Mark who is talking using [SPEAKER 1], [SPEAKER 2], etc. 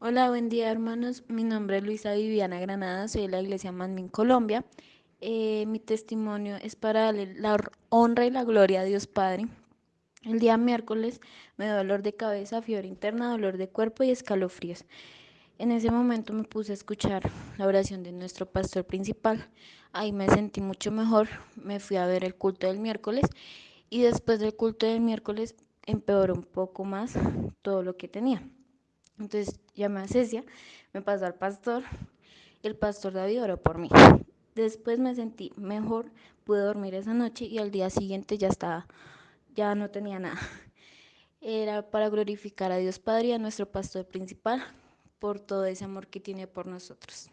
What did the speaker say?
[SPEAKER 1] Hola, buen día hermanos. Mi nombre es Luisa Viviana Granada, soy de la Iglesia Manmin Colombia. Eh, mi testimonio es para darle la honra y la gloria a Dios Padre. El día miércoles me dio dolor de cabeza, fiebre interna, dolor de cuerpo y escalofríos. En ese momento me puse a escuchar la oración de nuestro pastor principal. Ahí me sentí mucho mejor. Me fui a ver el culto del miércoles y después del culto del miércoles empeoró un poco más todo lo que tenía. Entonces llamé a Cecia, me pasó al pastor, el pastor David oró por mí. Después me sentí mejor, pude dormir esa noche y al día siguiente ya estaba, ya no tenía nada. Era para glorificar a Dios Padre y a nuestro pastor principal por todo ese amor que tiene por nosotros.